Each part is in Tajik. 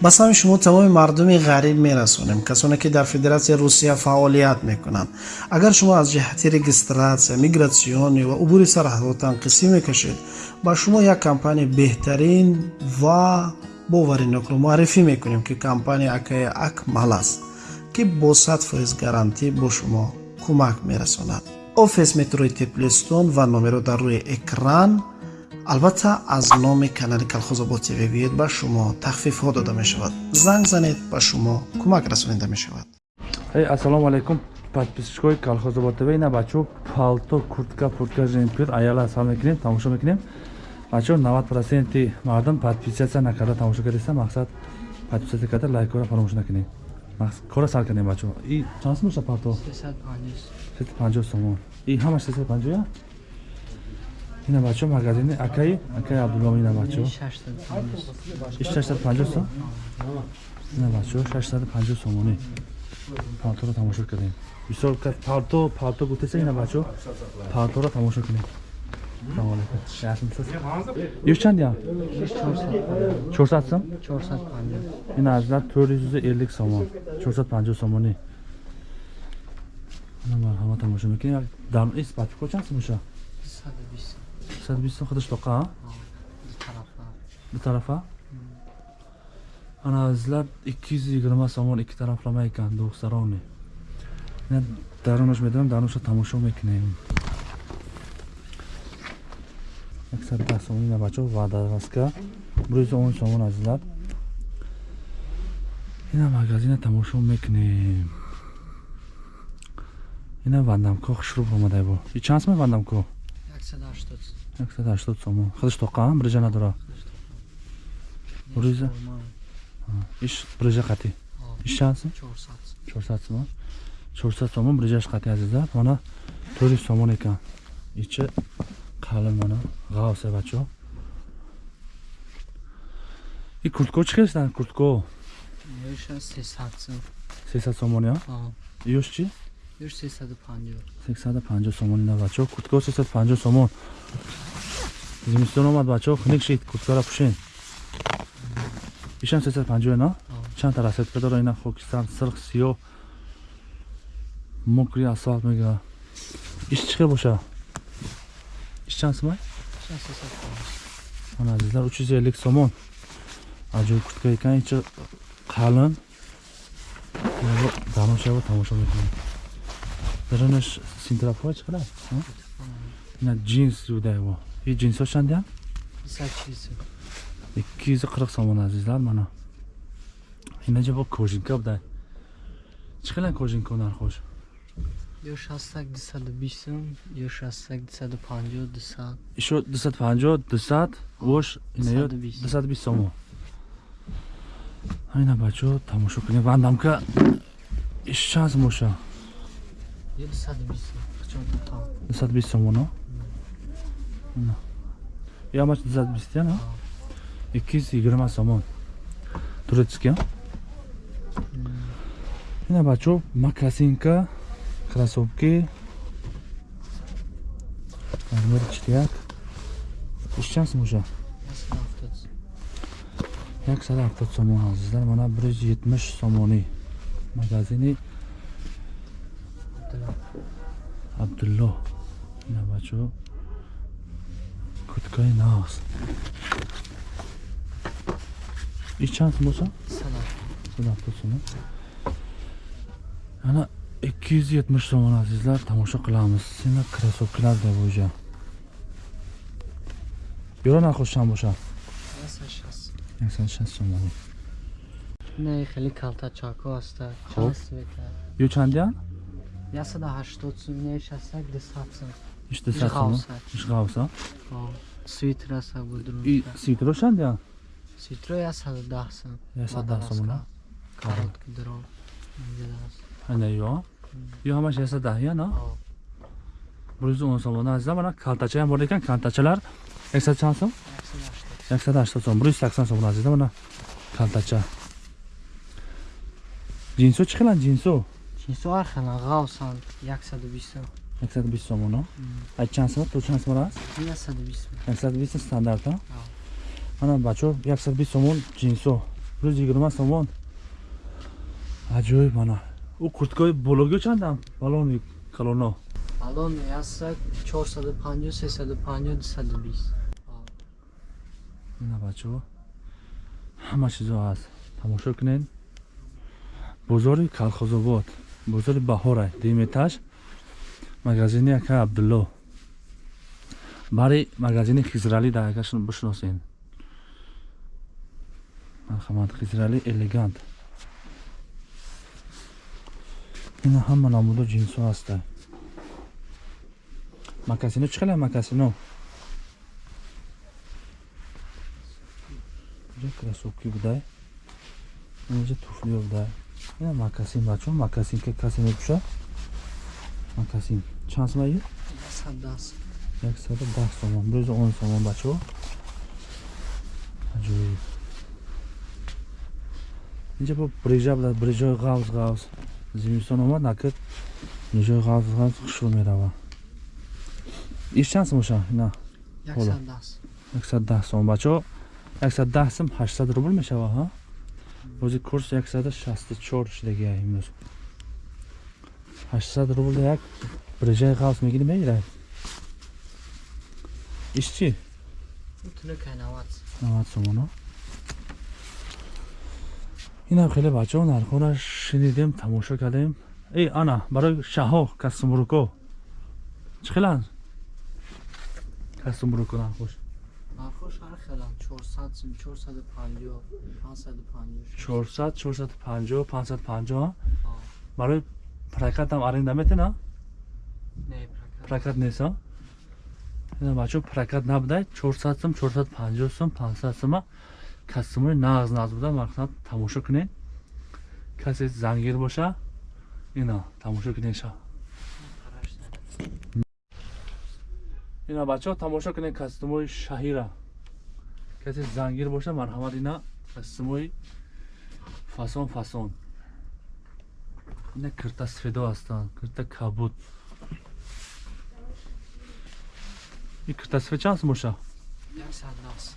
ба сами шумо тамоми мардуми ғариб мерасонем касоне ки дар федератсияи русия фаъолият мекунанд. Агар шумо аз ҷиҳати регистратсия мигратсионӣ ва убури сарҳадотан қисӣ мекашед ба шумо як компания беҳтарин ва боваринокро муаррифӣ мекунем ки компания акаи акмал аст ки бо сад фоиз гарантӣ бо шумо кӯмак мерасонад. Офис метрои теплистон ва номеро дар рӯи экран албатта аз номи канали калхозобод тв биёед ба шумо тахфифҳо дода мешавад. Занг занед ба шумо кӯмак расонида мешавад. Ассалому алайкум. Подписчикои калхозобод тв ина бачо палто куртка пуртка жемпир аяла сал мекунем тамошо мекунем. Бачо 90 проценти мардум подписатсия накарда тамошо кардеста мақсад подписатсия карда лайкора фаромӯш накунем. Кора сар кардем бачо и чанд сум мешавад палто? 350 сомон и ҳамаш 350 я ина бачо магазини акаи акаи абдулло ина бачо 650 сом ина бачо 650 сомони палторо тамошо кардем бисёр палто палто гуфтеса ина бачо палторо тамошо кунем салом алейкум ясмисиз иш чанд я 400 сом 450 ина азлар 450 сомон 450 сомони ина марҳамат тамошо мекунем дар ис патико чанд сом меша 120 120 сом худаш тоқа ду тарафа ана азлар 220 сомон ики тарафлама екан духсарони ина дарунаш медонам дарунаша тамошо мекунем. 110 сомон ина бачо вадараска рӯзи он сомон азизлар ина магазина тамошо мекунем. Ина вандамко хушруб омадай бо и чанд сомон вандамко 180 сомон худаш тоқа брижа надора? Рӯза иш брижа қати? Иш чанд сом 400 сомон 400 сомон брижаш қати азизлар мана 4 сомон екан ича қалин мана ғавсе бачо. И куртко чӣ хестан куртко 300 сомон я ёш чӣ? 350 сомон ина бачо. Куртко 350 сомон зимистон омад бачо хунек шид курткара пушен ишам 350 на чанд расетка дора ина хокистан сирх сиё мокри асфалт мега иш чӣ хел боша иш чанд сомай мана азизлар 350 сомон аҷои куртка екан ича қалин даношаво тамошо мекунем даронаш синтрафоа чӣ қадар ина джинс юдаево и джинсо чандям икки қирқ сомон азизлар мана. Ина ҷабо кожинка буда чӣ хелан кожинко нархош ё 60 220 сум ё 60 250 200 ишо 250 200 вош ина ё 220 сомон. Ина бачо тамошо кунем. Вандамка иш чанд моша. 220 сомоно ямач 220 яна 220 сомон турецкий ина бачо макасинка кроссовки. Размер 4 иш чанд моша 170 сомон азизлар мана 170 сомонӣ магазини. Абдулло ина бачо куткаи навс иш чанд боса садафтод сомон ана ikki yuz yetmish so'mon azizlar tomosha qilamiz seni krossovkalar deb o'sha yo'la narxi чанд боша 160 сомон не хеле калта чако аст хоб ё чандян 180 сум не 60 200 сум иш 200 сум иш гавса свитер аст будрун и свитер чандян свитер 110 сум 110 сум на коротки дрон ана ё ё ҳамаш 110 я на рӯзи он сомона азиза мана калтачаям бор екан калтачалар 100 чанд сум 180 сум рӯзи 80 сомона азиза мана калтача ҷинсо чӣ хеланд ҷинсо ҷинсо ҳар хеланд ғавсанд 120 120 сомоно ай чанд сомон то чанд сомон аст? 120 стандарт а? Мана бачо 120 сомон ҷинсо. Рӯз йигирма сомон аҷоиб мана ӯ курткаи бологио чандам балони калоно Алон ясак 450, 350, 220. ина бачаҳо ҳама чизо ҳаст тамошо кунед. Бозори калхозобод. Бозори баҳора деметаж магазини ака абдулло. Бари магазини хизралӣ дар акашон бишносен марҳамат хизралӣ элегант. Ина ҳама намуду ҷинсо ҳаста макасино чӣ хеле макасино? Инҷа красовки будай инҷа туфлиё будай ина макасин бачо макасин ки касе мепӯша макасин чанд сомаи? 110. яксаду даҳ сомон. Бирӯзи он сомон бачо аҷоиб инҷа бо брижа буд брижои ғавз ғавз. Зимистон омад накр брижои ғавз ғавз хушрӯ мерава. Иш чанд сомоша ина Ҳоло. 110. яксад даҳ сомон бачо яксад даҳ сом ҳаштсад рубл мешава ҳа? Бози курс яксаду шасту чор шидагия имрӯз. Ҳаштсад рубл як брижаи ғавз мегирӣ мегирад иш чӣ Тунук 90. навад сомоно инам хеле бачаҳо нархоро шинидем тамошо кардем эй ана барои шаҳо кастумруко чӣ хеланд кастумруко нархош Нархош ҳар хелан 400, 450, 550. 400 450 550 А, барои прокатам аренда метена Не, прокат. ина бачаҳо прокат набудай 400 сум 450 сум 500 сума кастумои нағз нағз буда мақсад тамошо кунед. Касе зангир боша ина тамошо кунед ша. Қараш зада. ина бачаҳо тамошо кунед кастумои шаҳира. Касе зангир боша марҳамат ина кастумои фасон фасон. Ина кирта сфедо ҳастанд кирта кабуд и кирта сфед чанд сум боша? 110.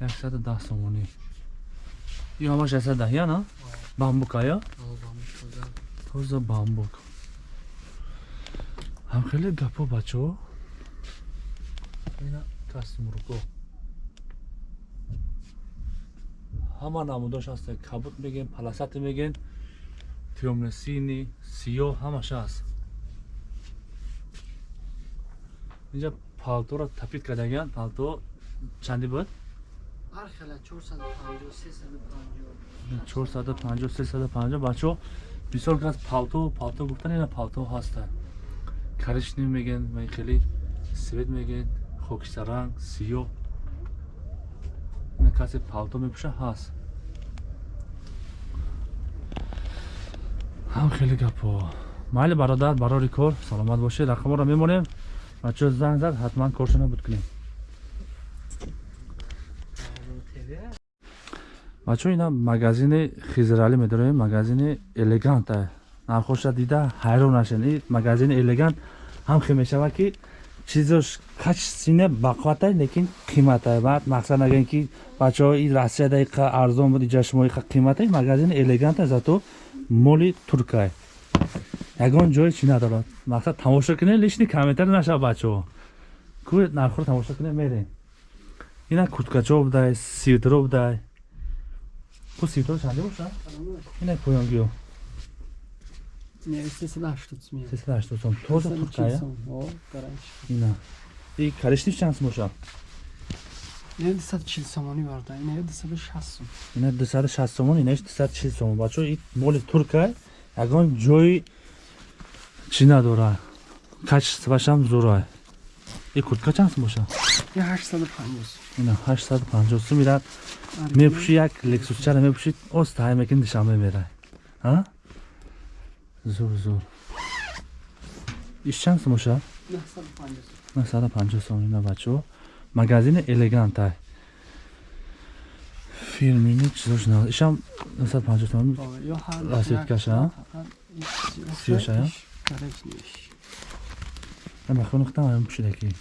яксаду даҳ сомонӣ ин ҳамаш яксаду даҳия на? Бамбук ая Албам шуда. тоза. Бамбук. Ҳам хеле гапо бачаҳо ина кастумруко ҳама намудош ҳаст кабут мегӯем паласати мегӯем тёмносини сиёҳ ҳамаш ҳаст инҷа палторо тапит кардагиян палто чанди буд? Ҳар хела 450 350 450 350 бачаҳо бисёр кас палто палто гуфтан ина палто ҳастанд коричнев мегӯян май хеле свет мегӯян хокистаранг сиёҳ. Касе палто мепӯша ҳаст. Ҳам хеле гапо. Майли бародар барори кор саломат бошед рақаморо мемонем бачаҳо занг зад ҳатман коршо набуд кунем бачаҳо ина магазини хизралӣ медорем магазини элеганта нархоша дида ҳайрон нашен. И магазини элегант ҳам хел мешавад ки чизош качествине бақватай лекин қиматай баъд мақсад нагӯем ки бачаҳо и россияда иқа арзон буд иҷа шумо иқа қиматай магазини элеганта зато моли туркай ягон ҷое чӣ надорад? Мақсад тамошо кунем лишни комментари нашав бачаҳо ку нархоро тамошо кунем мерем ина курткачо будай свитеро будай ку свитер чанде боша? Ина поёнгиё. Не, естественно, что смею. сесад ҳаштод сом тоза туркая ина. И кариштиш чанд сум боша? Не, десят чил сомони варда. Не, десят шаст сом. ина дусаду шаст сомон инаиш дусаду чил сомон. Бачаҳо и моли туркай ягон ҷои чӣ надорад качествашам зурай и куртка чанд сум боша Я ҳаштсад панҷоҳ сом. ина ҳаштсаду панҷоҳ сум ирад мепӯшӣ як лексусчара мепӯшӣ остаҳай мекин душанбе мерай а зур зур иш чанд сум боша Наҳсад панҷоҳ сом. насаду панҷоҳ сом ина бачаҳо магазини элегантай фирмини чизош на ишам насаду панҷоҳ сом О, ё ҳар Расеткаша, а? Сиёшая? Гараж неш. махонухтам ам Плембир.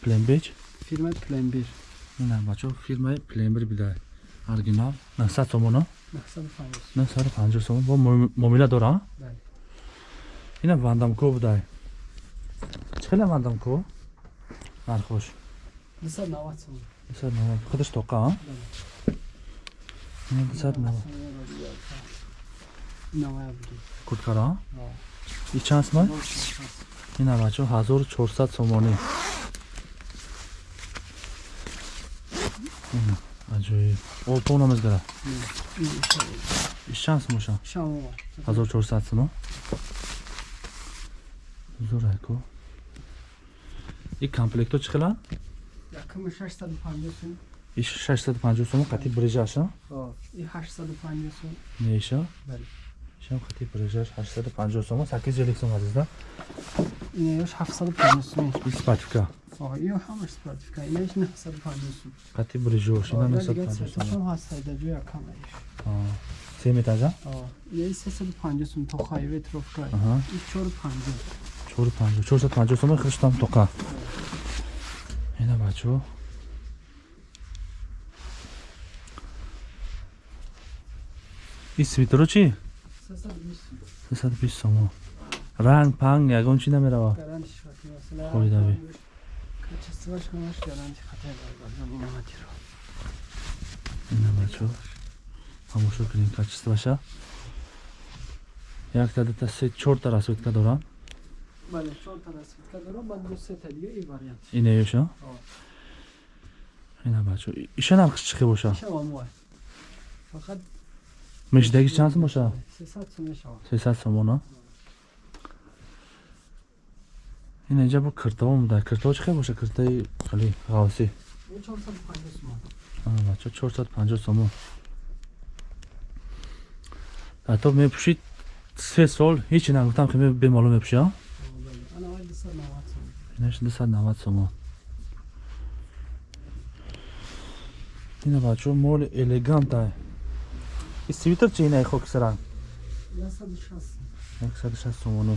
пленбеч Фирма Плембир. ина бачо фирмаи плембер бидай оригинал? 900 сомон а? 950 950 сомон. Бо муомила дора? Бале. ина вандамко будай чӣ хела вандамко нархош 290 сомон. 290 худаш тоқа а? Ина 290 Навая буди. курткара а? Ва. и чанд сомон ина бачо 1400 сомонӣ аҷоиб олпона мезгара Ин иша- иш чанд сомоша Шамо. 1400 сомон зурайко и комплекто чӣ хела Якум 650 сом. иш 650 сомон қати брижаша Ва. И 850 сом. неиша Бале. ишам қати брижаш 850 сомон 850 сом азизда Ин яш 750 сом. и спатифка Ва. Ин ҳамаш сертификат. Ин яш 950 сом. қати брижош ина Ва, дигар 950 сертификат сомон ҳам ҳаст, дар ҷои якам аиш. А, се метажа Ва. Ин 350 сом то хайве трофка. аҳа Ин 450. 450 450 сомон хриштам тоқа ина бачо и свитеро чӣ 320 сом. 320 сомон ранг панг ягон чӣ намерава масала. Хоидави. Качествош ҳамаш гарантӣ хати баргардон ин ҳаматиро. ина бачо тамошо кунем качестваша якта дута се чорта расветка дорам Бале, 4 та расветка дорам, баъд ду се та дига и вариант. инеёша ина бачо иша нархиш чӣ хел боша Шава мой. Фақат мешидаги чанд сом боша 300 сом мешавад. 300 сомона ин инҷа бо киртово мудай киртово чӣ хел боша киртои хали ғавсӣ Ин 450 сом. ана бачо 450 сомон ҳатто мепӯшид се сол. Ҳечи нагуфтам ки бемалум мепӯши а? Бале, ана вай 290 сом. инаш 290 сомон ина бачо моли элегантае и свитер чӣ инаи хокисаранг 160 сом. 160 сомонӣ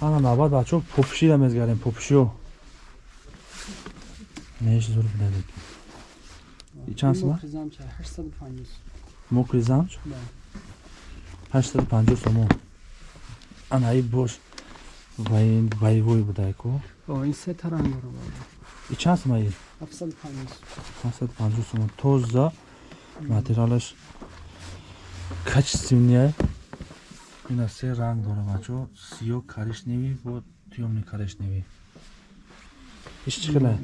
ана навбат бачо попушида мезгарем попушиё неш зур бидадек И чанд сом? Мокризам чай 850 сом. мокри замч Бале. 850 сомон ана и бош вай- вайвой будайко О, ин се та ранг дора бале. и чанд сом аи 750 сом. 750 сомон тоза материалаш качественнее ина се ранг дора бачо сиё коричневий бо тӯёмни коричневий иш чӣ хелае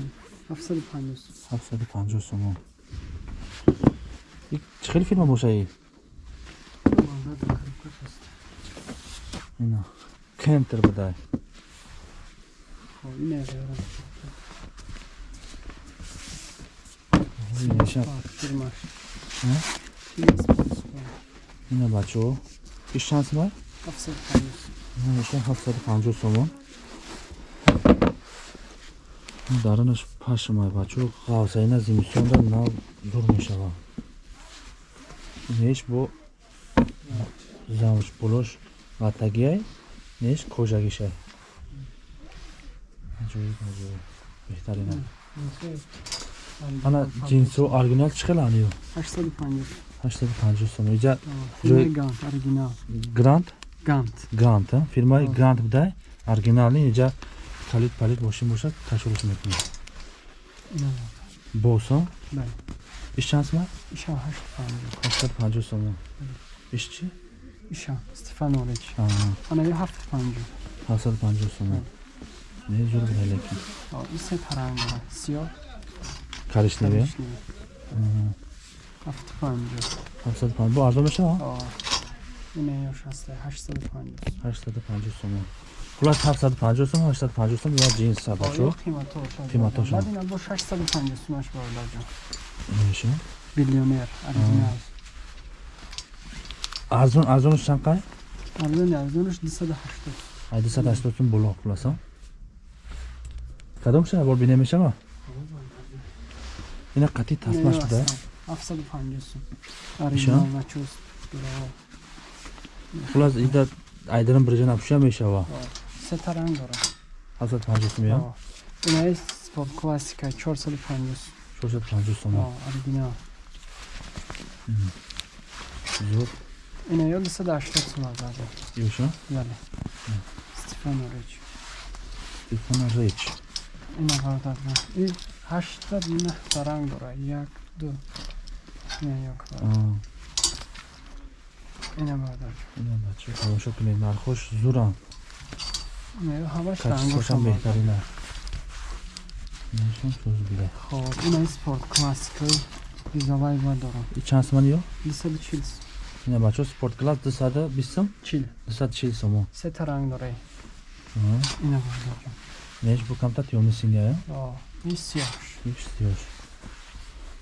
750 сом. 750 сомон И чӣ хели фирма боша и Банда да коробка ҳаст. ина кентер будай О, ин е ина бачо? Иш чанд сомай 750 сом. иша 750 сомон дарунаш пашмай бачо ғавса ина зимистонда нав дур мешава. Неш бо замш пулош ватагиай неш кожагишай. Аҷоиб аҷоиб беҳтарина Ин се- ана ҷинсо оригинал чӣ хела аниё 850 850 сом иҷа А, фирмаи Ҷои- Гант, оригинал. грант Гант. грант а? фирмаи А. грант будай оригинални иҷа калид палид бошин бошад кашурус мекунед Ина босо Бале. иш чанд сомай Иша 850. 850 сомон иш чӣ Иша Стефанович. А, Ана ё 750. 750 сомон не зур будай лекин А, ин се та ранг дора. Сиёҳ, коричневия коричневый. 750. 750 бо арзон мешава А, ина ё шаста 850. 850 сомон хулас 750 сомон 850 сомон я ҷинс А, бачо ё қиматош. Қиматош, а. Баъд ина бо 650 сомаш бардаҷон. меша Биллионер, оригинал. арзон арзонаш чанд қай Арзони арзонаш 280. ай 280 сом боло хуласа кадом шава бор бине мешава ина қати тасмаш будай 750 сом. Оригинал начос. Дора. хулас ида айдарам бирҷа напӯша мешава Se ta ранг дора. 750 сом я А, Ина е спорт классика 450 450 сом О, оригинал зуд ина ё 280 сум баъда ёша бале стефано реч стефана реч ина баъда и ҳашта ина таранг дора як ду ина як Аа, ина баъда ина бача тамошо кунед нархош зурам ина ё ҳамаш качествошам рангошам беҳтарина нишон соз бида хоб ина спорт классикаи изолай ба дорам и чанд соман ё 240 ина бачо спорт класс 220 сом чил 240 сомо се таранг дорай Аа, ина баъда неш бу камтар тёмисиня я о ин сиёҳш иш сиёш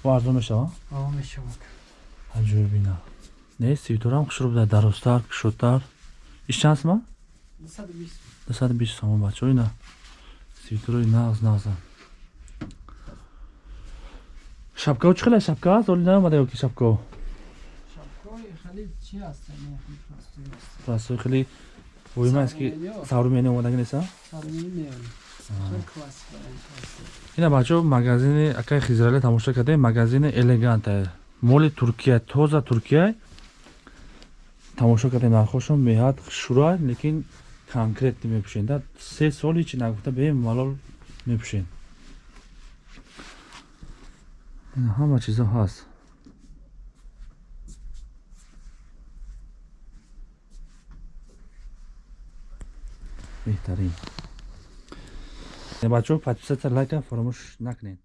бо арзон мешава? О мешавад. Аҷӯб бина. Не сивторам хушрӯ буда дарозтар кушодтар иш чанд сома 220 220 сомо бачо ина сивторои нағз нағза шапкао чӣ хела шапка аст оли наомада ё ки шапкао шапкои хеле чи аст? Ин пластик аст. Растои хеле. Воимааст ки Саврумени ё. саврумени омадаги неста сармини меён хеле классика ин пластик ина бачо магазини акай хизрале тамошо кардем магазини элеганта моли туркия тоза туркия. Тамошо кардем нархошон меҳад шура лекин конкретни мепӯшен да. Се соли чи нагуфта бемалол мепӯшен. Ина ҳама чизо ҳаст. Беҳтарин бачо подписатсия лайка фаромӯш накунед